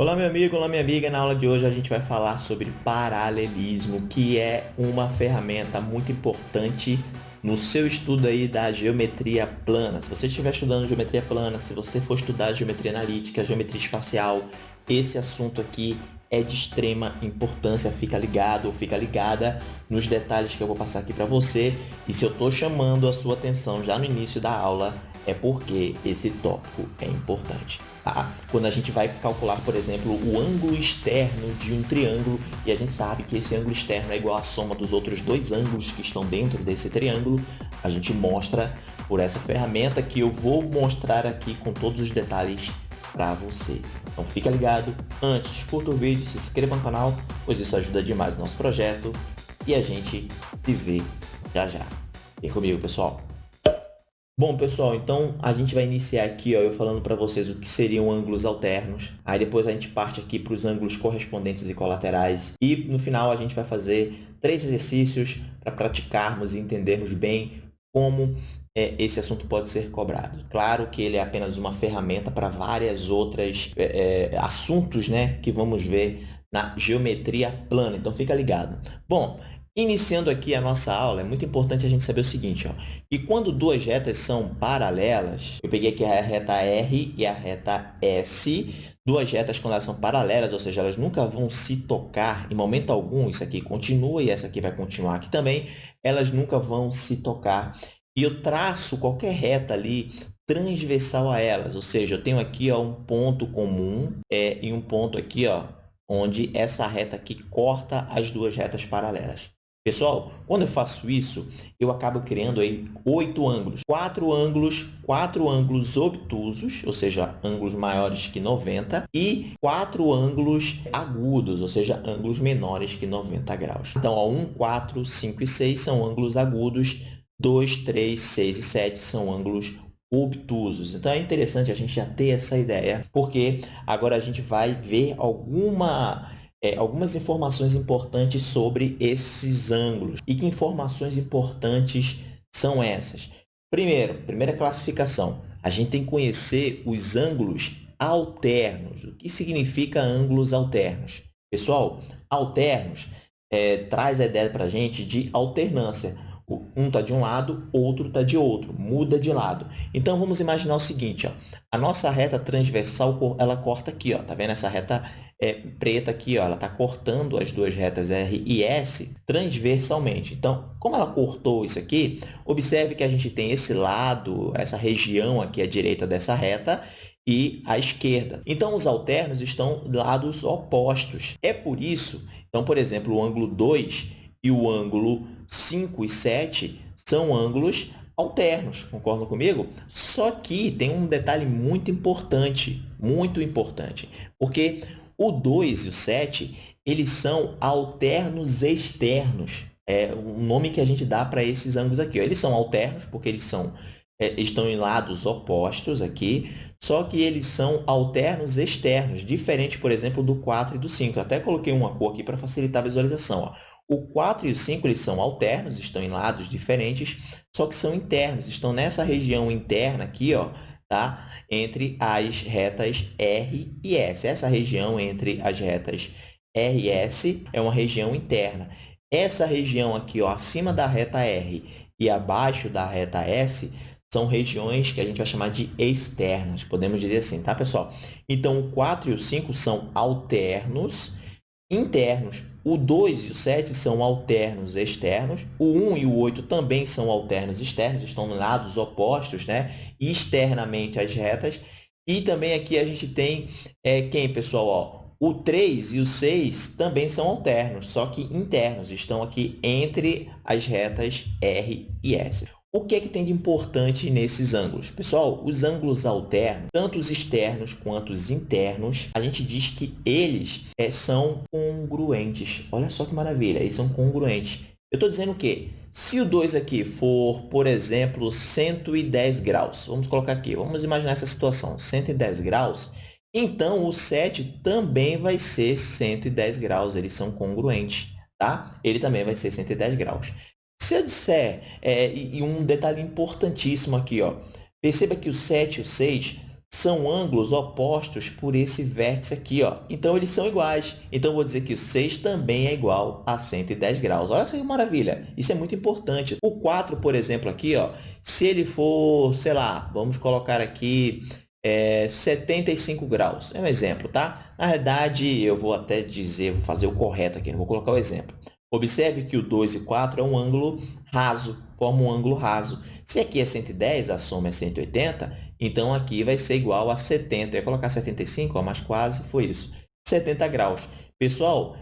Olá meu amigo, olá minha amiga, na aula de hoje a gente vai falar sobre paralelismo, que é uma ferramenta muito importante no seu estudo aí da geometria plana. Se você estiver estudando geometria plana, se você for estudar geometria analítica, geometria espacial, esse assunto aqui é de extrema importância, fica ligado ou fica ligada nos detalhes que eu vou passar aqui para você. E se eu estou chamando a sua atenção já no início da aula, é porque esse tópico é importante. Tá? Quando a gente vai calcular, por exemplo, o ângulo externo de um triângulo, e a gente sabe que esse ângulo externo é igual à soma dos outros dois ângulos que estão dentro desse triângulo, a gente mostra por essa ferramenta que eu vou mostrar aqui com todos os detalhes para você. Então fica ligado, antes curta o vídeo, se inscreva no canal, pois isso ajuda demais o nosso projeto e a gente se vê já já. Vem comigo, pessoal! Bom, pessoal, então a gente vai iniciar aqui ó, eu falando para vocês o que seriam ângulos alternos. Aí depois a gente parte aqui para os ângulos correspondentes e colaterais. E no final a gente vai fazer três exercícios para praticarmos e entendermos bem como é, esse assunto pode ser cobrado. Claro que ele é apenas uma ferramenta para várias outras é, é, assuntos né, que vamos ver na geometria plana. Então, fica ligado. Bom, Iniciando aqui a nossa aula, é muito importante a gente saber o seguinte, ó, que quando duas retas são paralelas, eu peguei aqui a reta R e a reta S, duas retas quando elas são paralelas, ou seja, elas nunca vão se tocar em momento algum, isso aqui continua e essa aqui vai continuar aqui também, elas nunca vão se tocar. E eu traço qualquer reta ali transversal a elas, ou seja, eu tenho aqui ó, um ponto comum é, e um ponto aqui ó, onde essa reta aqui corta as duas retas paralelas. Pessoal, quando eu faço isso, eu acabo criando aí oito ângulos. Quatro ângulos, quatro ângulos obtusos, ou seja, ângulos maiores que 90, e quatro ângulos agudos, ou seja, ângulos menores que 90 graus. Então, ó, 1, 4, 5 e 6 são ângulos agudos, 2, 3, 6 e 7 são ângulos obtusos. Então, é interessante a gente já ter essa ideia, porque agora a gente vai ver alguma é, algumas informações importantes sobre esses ângulos. E que informações importantes são essas? Primeiro, primeira classificação, a gente tem que conhecer os ângulos alternos. O que significa ângulos alternos? Pessoal, alternos é, traz a ideia para a gente de alternância. Um está de um lado, outro está de outro, muda de lado. Então, vamos imaginar o seguinte, ó, a nossa reta transversal, ela corta aqui, ó, tá vendo essa reta é, preta aqui, ó, ela está cortando as duas retas R e S transversalmente. Então, como ela cortou isso aqui, observe que a gente tem esse lado, essa região aqui à direita dessa reta, e à esquerda. Então, os alternos estão lados opostos. É por isso, então, por exemplo, o ângulo 2 e o ângulo 5 e 7 são ângulos alternos, concordam comigo? Só que tem um detalhe muito importante, muito importante, porque o 2 e o 7, eles são alternos externos. É o nome que a gente dá para esses ângulos aqui. Ó. Eles são alternos porque eles são, é, estão em lados opostos aqui, só que eles são alternos externos, diferente, por exemplo, do 4 e do 5. Eu até coloquei uma cor aqui para facilitar a visualização. Ó. O 4 e o 5 eles são alternos, estão em lados diferentes, só que são internos, estão nessa região interna aqui, ó, tá? entre as retas R e S. Essa região entre as retas R e S é uma região interna. Essa região aqui, ó, acima da reta R e abaixo da reta S, são regiões que a gente vai chamar de externas, podemos dizer assim, tá, pessoal? Então, o 4 e o 5 são alternos internos. O 2 e o 7 são alternos externos. O 1 e o 8 também são alternos externos, estão lados opostos, né? externamente as retas. E também aqui a gente tem é, quem, pessoal? Ó, o 3 e o 6 também são alternos, só que internos, estão aqui entre as retas R e S. O que é que tem de importante nesses ângulos? Pessoal, os ângulos alternos, tanto os externos quanto os internos, a gente diz que eles é, são congruentes. Olha só que maravilha, eles são congruentes. Eu estou dizendo o quê? Se o 2 aqui for, por exemplo, 110 graus, vamos colocar aqui, vamos imaginar essa situação, 110 graus, então o 7 também vai ser 110 graus, eles são congruentes, tá? Ele também vai ser 110 graus. Se eu disser, é, e um detalhe importantíssimo aqui, ó, perceba que o 7 e o 6 são ângulos opostos por esse vértice aqui. Ó. Então, eles são iguais. Então, vou dizer que o 6 também é igual a 110 graus. Olha só que maravilha! Isso é muito importante. O 4, por exemplo, aqui, ó, se ele for, sei lá, vamos colocar aqui é, 75 graus. É um exemplo, tá? Na verdade, eu vou até dizer, vou fazer o correto aqui, não vou colocar o exemplo. Observe que o 2 e 4 é um ângulo raso, forma um ângulo raso. Se aqui é 110, a soma é 180, então aqui vai ser igual a 70. Eu ia colocar 75, ó, mas quase foi isso. 70 graus. Pessoal,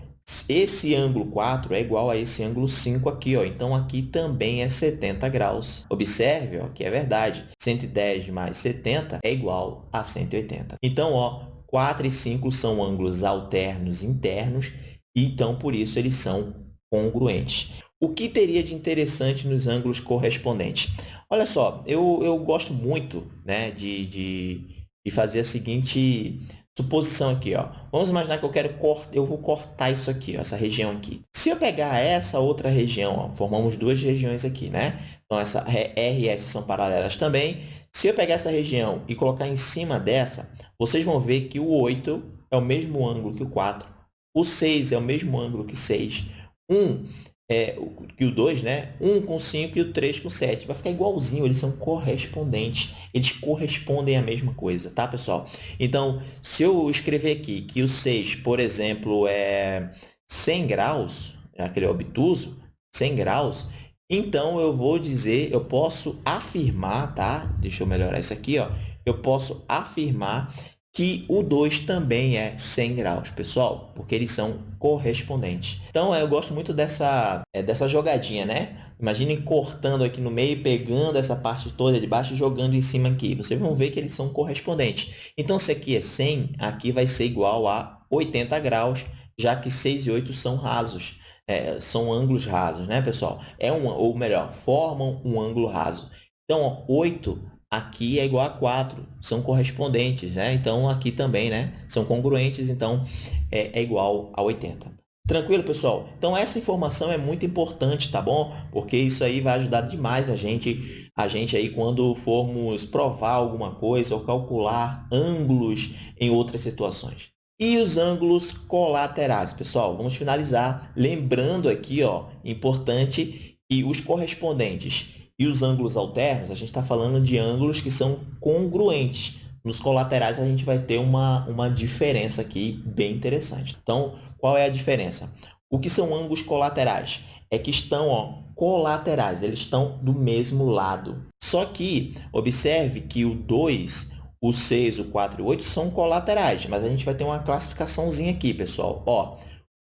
esse ângulo 4 é igual a esse ângulo 5 aqui, ó. então aqui também é 70 graus. Observe ó, que é verdade, 110 mais 70 é igual a 180. Então, ó, 4 e 5 são ângulos alternos internos, então, por isso, eles são congruentes. O que teria de interessante nos ângulos correspondentes? Olha só, eu, eu gosto muito né, de, de, de fazer a seguinte suposição aqui. Ó. Vamos imaginar que eu quero cortar, eu vou cortar isso aqui, ó, essa região aqui. Se eu pegar essa outra região, ó, formamos duas regiões aqui, né? Então, essa R e S são paralelas também. Se eu pegar essa região e colocar em cima dessa, vocês vão ver que o 8 é o mesmo ângulo que o 4. O 6 é o mesmo ângulo que 6. 1 é, que o 2, né? 1 com 5 e o 3 com 7. Vai ficar igualzinho, eles são correspondentes. Eles correspondem à mesma coisa, tá, pessoal? Então, se eu escrever aqui que o 6, por exemplo, é 100 graus, aquele obtuso, 100 graus, então eu vou dizer, eu posso afirmar, tá? Deixa eu melhorar isso aqui, ó. Eu posso afirmar que o 2 também é 100 graus, pessoal, porque eles são correspondentes. Então, eu gosto muito dessa, é, dessa jogadinha, né? Imaginem cortando aqui no meio, pegando essa parte toda de baixo e jogando em cima aqui. Vocês vão ver que eles são correspondentes. Então, se aqui é 100, aqui vai ser igual a 80 graus, já que 6 e 8 são rasos. É, são ângulos rasos, né, pessoal? É um, ou melhor, formam um ângulo raso. Então, ó, 8 aqui é igual a 4, são correspondentes, né? Então, aqui também, né? São congruentes, então, é, é igual a 80. Tranquilo, pessoal? Então, essa informação é muito importante, tá bom? Porque isso aí vai ajudar demais a gente, a gente aí quando formos provar alguma coisa ou calcular ângulos em outras situações. E os ângulos colaterais, pessoal? Vamos finalizar lembrando aqui, ó, importante, que os correspondentes e os ângulos alternos, a gente está falando de ângulos que são congruentes. Nos colaterais, a gente vai ter uma, uma diferença aqui bem interessante. Então, qual é a diferença? O que são ângulos colaterais? É que estão ó, colaterais, eles estão do mesmo lado. Só que, observe que o 2, o 6, o 4 e o 8 são colaterais, mas a gente vai ter uma classificaçãozinha aqui, pessoal. Ó,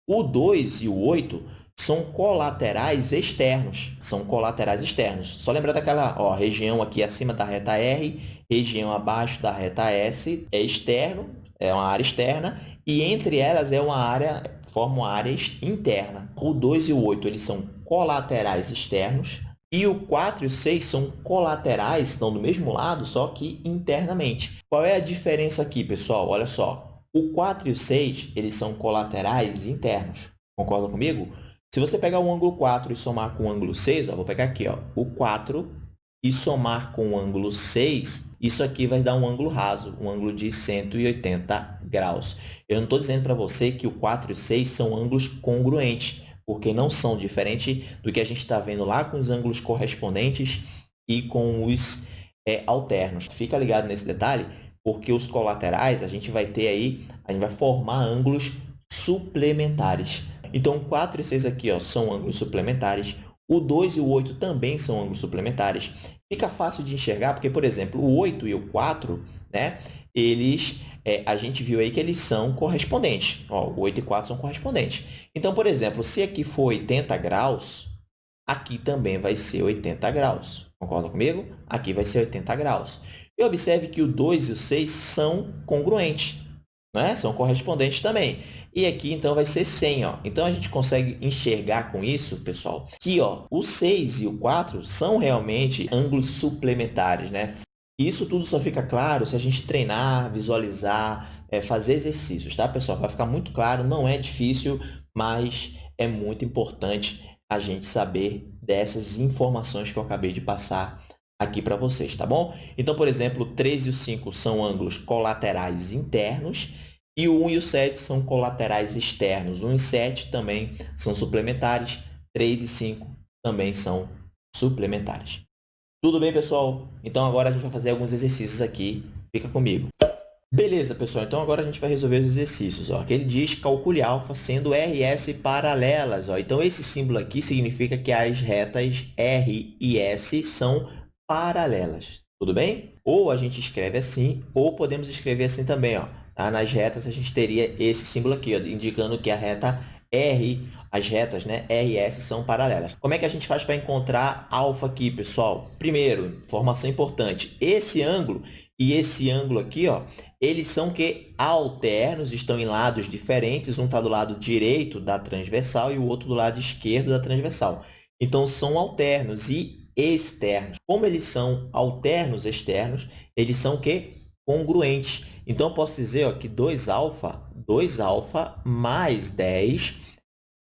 o 2 e o 8 são colaterais externos. São colaterais externos. Só lembrar daquela ó, região aqui acima da reta R, região abaixo da reta S é externo, é uma área externa, e entre elas é uma área, forma uma área interna. O 2 e o 8 eles são colaterais externos, e o 4 e o 6 são colaterais, estão do mesmo lado, só que internamente. Qual é a diferença aqui, pessoal? Olha só, o 4 e o 6 eles são colaterais internos. Concordam comigo? Se você pegar o ângulo 4 e somar com o ângulo 6, ó, vou pegar aqui ó, o 4 e somar com o ângulo 6, isso aqui vai dar um ângulo raso, um ângulo de 180 graus. Eu não estou dizendo para você que o 4 e o 6 são ângulos congruentes, porque não são diferentes do que a gente está vendo lá com os ângulos correspondentes e com os é, alternos. Fica ligado nesse detalhe, porque os colaterais a gente vai ter aí, a gente vai formar ângulos suplementares. Então, 4 e 6 aqui ó, são ângulos suplementares. O 2 e o 8 também são ângulos suplementares. Fica fácil de enxergar, porque, por exemplo, o 8 e o 4, né, eles, é, a gente viu aí que eles são correspondentes. Ó, o 8 e 4 são correspondentes. Então, por exemplo, se aqui for 80 graus, aqui também vai ser 80 graus. Concorda comigo? Aqui vai ser 80 graus. E observe que o 2 e o 6 são congruentes, né? são correspondentes também. E aqui, então, vai ser 100. Ó. Então, a gente consegue enxergar com isso, pessoal, que ó, o 6 e o 4 são realmente ângulos suplementares. Né? Isso tudo só fica claro se a gente treinar, visualizar, é, fazer exercícios, tá, pessoal? Vai ficar muito claro, não é difícil, mas é muito importante a gente saber dessas informações que eu acabei de passar aqui para vocês, tá bom? Então, por exemplo, o 3 e o 5 são ângulos colaterais internos e o 1 e o 7 são colaterais externos. 1 e 7 também são suplementares, 3 e 5 também são suplementares. Tudo bem, pessoal? Então, agora a gente vai fazer alguns exercícios aqui. Fica comigo. Beleza, pessoal. Então, agora a gente vai resolver os exercícios. Ó. Ele diz calcule alfa sendo RS paralelas. Ó. Então, esse símbolo aqui significa que as retas R e S são paralelas. Tudo bem? Ou a gente escreve assim, ou podemos escrever assim também. Ó. Tá? Nas retas, a gente teria esse símbolo aqui, ó, indicando que a reta R, as retas né, R e S são paralelas. Como é que a gente faz para encontrar alfa aqui, pessoal? Primeiro, informação importante. Esse ângulo e esse ângulo aqui, ó, eles são que alternos, estão em lados diferentes. Um está do lado direito da transversal e o outro do lado esquerdo da transversal. Então, são alternos e externos. Como eles são alternos externos, eles são que congruente. Então, eu posso dizer ó, que 2α, 2α mais 10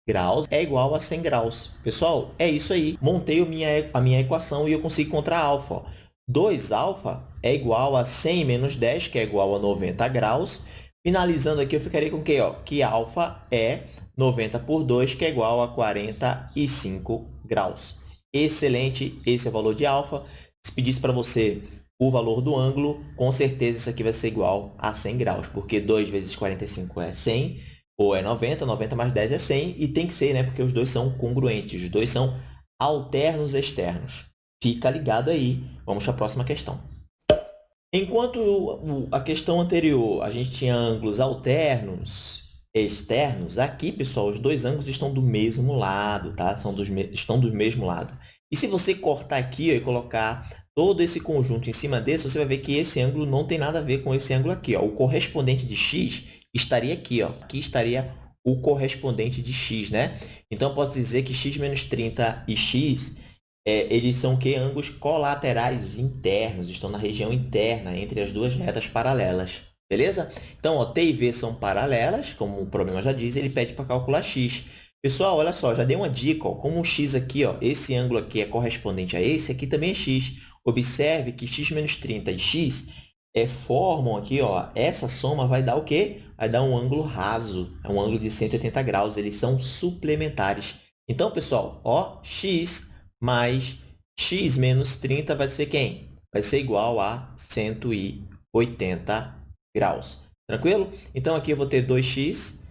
graus é igual a 100 graus. Pessoal, é isso aí. Montei a minha, equação e eu consigo encontrar alfa. 2α é igual a 100 menos 10, que é igual a 90 graus. Finalizando aqui, eu ficaria com que, ó, que alfa é 90 por 2, que é igual a 45 graus. Excelente, esse é o valor de alfa. Se pedisse para você o valor do ângulo, com certeza isso aqui vai ser igual a 100 graus, porque 2 vezes 45 é 100, ou é 90, 90 mais 10 é 100, e tem que ser, né? Porque os dois são congruentes, os dois são alternos externos. Fica ligado aí. Vamos para a próxima questão. Enquanto a questão anterior a gente tinha ângulos alternos externos, aqui, pessoal, os dois ângulos estão do mesmo lado, tá? São dos estão do mesmo lado. E se você cortar aqui ó, e colocar todo esse conjunto em cima desse, você vai ver que esse ângulo não tem nada a ver com esse ângulo aqui. Ó. O correspondente de x estaria aqui. Ó. Aqui estaria o correspondente de x. Né? Então, posso dizer que x menos 30 e x é, eles são que ângulos colaterais internos, estão na região interna entre as duas retas paralelas. Beleza? Então, ó, T e V são paralelas, como o problema já diz, ele pede para calcular x. Pessoal, olha só, já dei uma dica, ó, como o x aqui, ó, esse ângulo aqui é correspondente a esse, aqui também é x. Observe que x menos 30 e x é, formam aqui, ó, essa soma vai dar o quê? Vai dar um ângulo raso, é um ângulo de 180 graus, eles são suplementares. Então, pessoal, ó, x mais x menos 30 vai ser quem? Vai ser igual a 180 graus. Tranquilo? Então, aqui eu vou ter 2x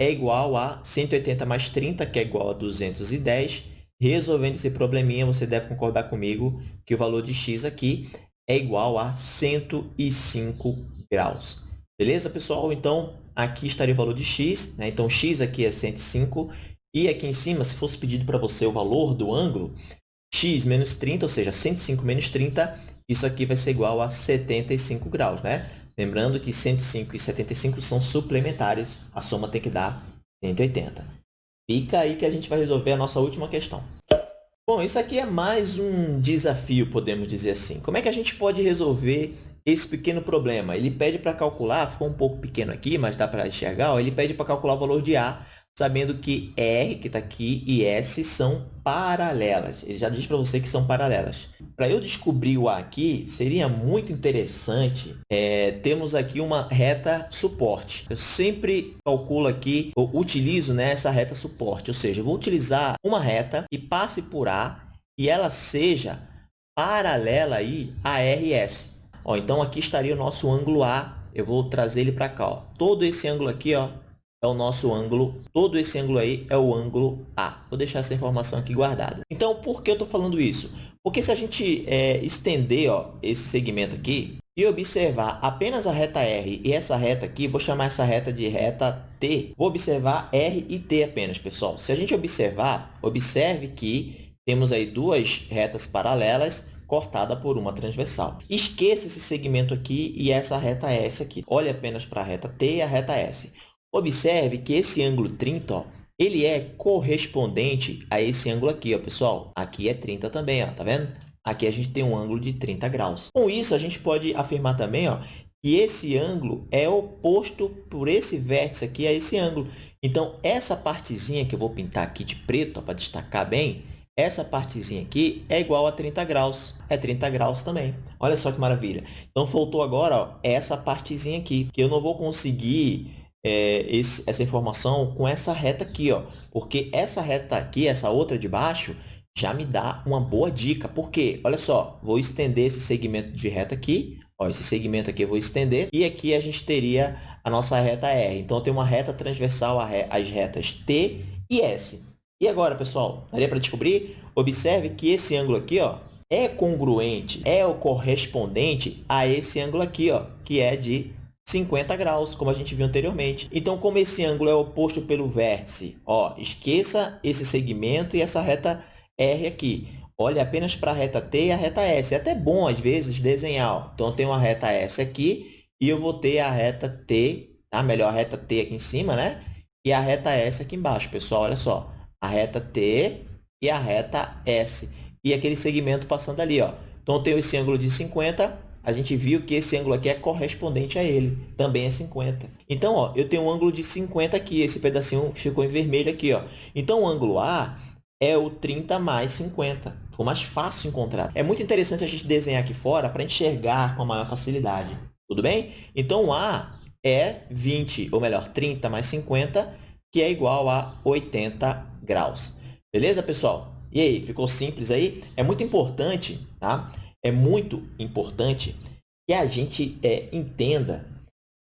é igual a 180 mais 30, que é igual a 210. Resolvendo esse probleminha, você deve concordar comigo que o valor de x aqui é igual a 105 graus. Beleza, pessoal? Então, aqui estaria o valor de x. Né? Então, x aqui é 105. E aqui em cima, se fosse pedido para você o valor do ângulo, x menos 30, ou seja, 105 menos 30, isso aqui vai ser igual a 75 graus, né? Lembrando que 105 e 75 são suplementares, a soma tem que dar 180. Fica aí que a gente vai resolver a nossa última questão. Bom, isso aqui é mais um desafio, podemos dizer assim. Como é que a gente pode resolver esse pequeno problema? Ele pede para calcular, ficou um pouco pequeno aqui, mas dá para enxergar, ó, ele pede para calcular o valor de A sabendo que R, que está aqui, e S são paralelas. Ele já diz para você que são paralelas. Para eu descobrir o A aqui, seria muito interessante é, termos aqui uma reta suporte. Eu sempre calculo aqui, utilizo né, essa reta suporte, ou seja, vou utilizar uma reta e passe por A e ela seja paralela aí a RS. Ó, então, aqui estaria o nosso ângulo A. Eu vou trazer ele para cá. Ó. Todo esse ângulo aqui ó, é o nosso ângulo, todo esse ângulo aí é o ângulo A. Vou deixar essa informação aqui guardada. Então, por que eu estou falando isso? Porque se a gente é, estender ó, esse segmento aqui e observar apenas a reta R e essa reta aqui, vou chamar essa reta de reta T, vou observar R e T apenas, pessoal. Se a gente observar, observe que temos aí duas retas paralelas cortada por uma transversal. Esqueça esse segmento aqui e essa reta S aqui. Olhe apenas para a reta T e a reta S. Observe que esse ângulo 30, ó, ele é correspondente a esse ângulo aqui, ó, pessoal. Aqui é 30 também, ó, tá vendo? Aqui a gente tem um ângulo de 30 graus. Com isso, a gente pode afirmar também ó, que esse ângulo é oposto por esse vértice aqui a esse ângulo. Então, essa partezinha que eu vou pintar aqui de preto para destacar bem, essa partezinha aqui é igual a 30 graus. É 30 graus também. Olha só que maravilha. Então, faltou agora ó, essa partezinha aqui, que eu não vou conseguir é, esse, essa informação com essa reta aqui, ó, porque essa reta aqui, essa outra de baixo, já me dá uma boa dica. Por quê? Olha só, vou estender esse segmento de reta aqui. Ó, esse segmento aqui eu vou estender. E aqui a gente teria a nossa reta R. Então, tenho uma reta transversal às retas T e S. E agora, pessoal, daria para descobrir? Observe que esse ângulo aqui ó, é congruente, é o correspondente a esse ângulo aqui, ó, que é de 50 graus, como a gente viu anteriormente. Então, como esse ângulo é oposto pelo vértice, ó, esqueça esse segmento e essa reta R aqui. Olhe apenas para a reta T e a reta S. É até bom, às vezes, desenhar. Ó. Então, eu tenho uma reta S aqui e eu vou ter a reta T, tá? melhor a reta T aqui em cima, né? E a reta S aqui embaixo, pessoal. Olha só, a reta T e a reta S. E aquele segmento passando ali. Ó. Então, eu tenho esse ângulo de 50, a gente viu que esse ângulo aqui é correspondente a ele, também é 50. Então, ó, eu tenho um ângulo de 50 aqui, esse pedacinho que ficou em vermelho aqui. Ó. Então, o ângulo A é o 30 mais 50. Ficou mais fácil encontrar. É muito interessante a gente desenhar aqui fora para enxergar com maior facilidade. Tudo bem? Então, A é 20, ou melhor, 30 mais 50, que é igual a 80 graus. Beleza, pessoal? E aí, ficou simples aí? É muito importante, tá? É muito importante que a gente é, entenda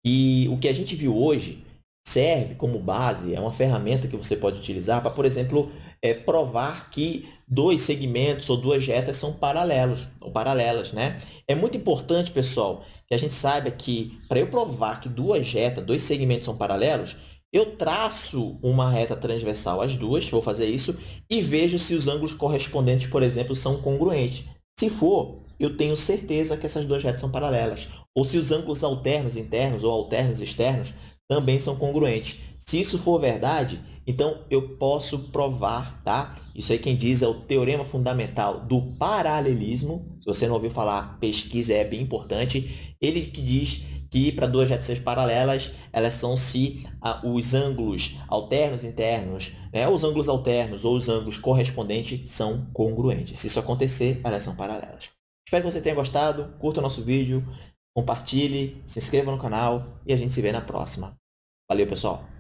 que o que a gente viu hoje serve como base, é uma ferramenta que você pode utilizar para, por exemplo, é, provar que dois segmentos ou duas retas são paralelos ou paralelas, né? É muito importante, pessoal, que a gente saiba que para eu provar que duas retas, dois segmentos são paralelos, eu traço uma reta transversal às duas, vou fazer isso, e vejo se os ângulos correspondentes, por exemplo, são congruentes. Se for, eu tenho certeza que essas duas retas são paralelas. Ou se os ângulos alternos internos ou alternos externos também são congruentes. Se isso for verdade, então eu posso provar, tá? Isso aí quem diz é o teorema fundamental do paralelismo. Se você não ouviu falar, pesquisa, é bem importante. Ele que diz que para duas retas paralelas, elas são se ah, os ângulos alternos internos, né? os ângulos alternos ou os ângulos correspondentes são congruentes. Se isso acontecer, elas são paralelas. Espero que você tenha gostado, curta o nosso vídeo, compartilhe, se inscreva no canal e a gente se vê na próxima. Valeu, pessoal!